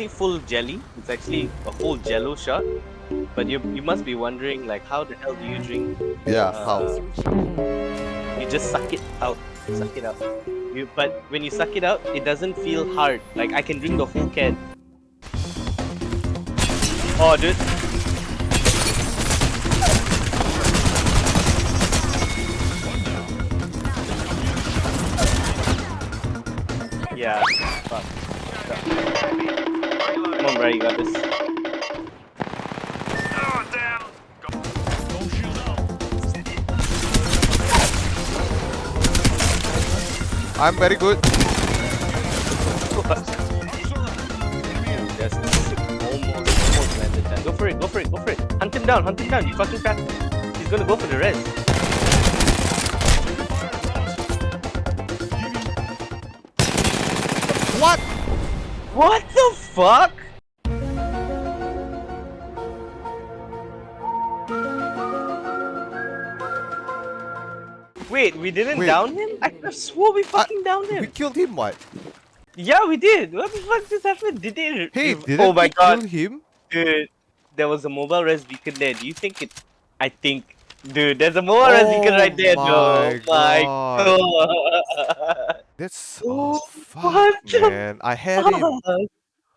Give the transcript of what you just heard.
actually full jelly. It's actually a whole jello shot. But you you must be wondering like how the hell do you drink? Yeah, uh, how? You just suck it out. Suck it out. You but when you suck it out, it doesn't feel hard. Like I can drink the whole can. Oh, dude. Yeah. Fuck. Come on, bro, you got this. I'm very good. Just almost, almost landed that. Go for it, go for it, go for it. Hunt him down, hunt him down. You fucking fast. He's gonna go for the rest. What? What the fuck? Wait, we didn't Wait. down him? I could have swore we uh, fucking downed him. We killed him, what? Yeah, we did. What the fuck just happened? Did it? Hey, didn't oh my we god, kill him? dude. There was a mobile res beacon there. Do you think it? I think, dude. There's a mobile res beacon right there. Oh No, my oh my god. That's so oh, fuck, man. I had him.